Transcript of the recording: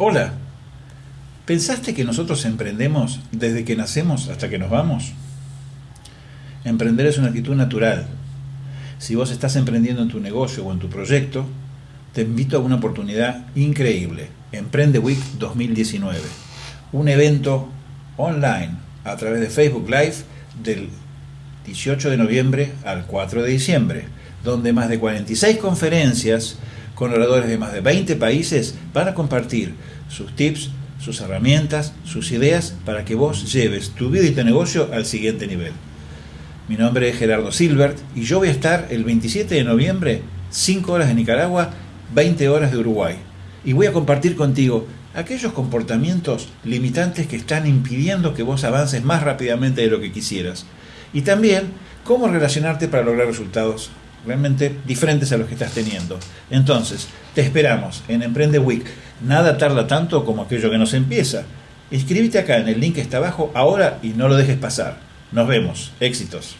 Hola, ¿pensaste que nosotros emprendemos desde que nacemos hasta que nos vamos? Emprender es una actitud natural. Si vos estás emprendiendo en tu negocio o en tu proyecto, te invito a una oportunidad increíble, Emprende Week 2019, un evento online a través de Facebook Live del 18 de noviembre al 4 de diciembre, donde más de 46 conferencias con oradores de más de 20 países van a compartir sus tips, sus herramientas, sus ideas para que vos lleves tu vida y tu negocio al siguiente nivel. Mi nombre es Gerardo Silbert y yo voy a estar el 27 de noviembre, 5 horas de Nicaragua, 20 horas de Uruguay. Y voy a compartir contigo aquellos comportamientos limitantes que están impidiendo que vos avances más rápidamente de lo que quisieras. Y también cómo relacionarte para lograr resultados realmente diferentes a los que estás teniendo. Entonces, te esperamos en Emprende Week. Nada tarda tanto como aquello que nos empieza. Inscríbete acá en el link que está abajo ahora y no lo dejes pasar. Nos vemos. Éxitos.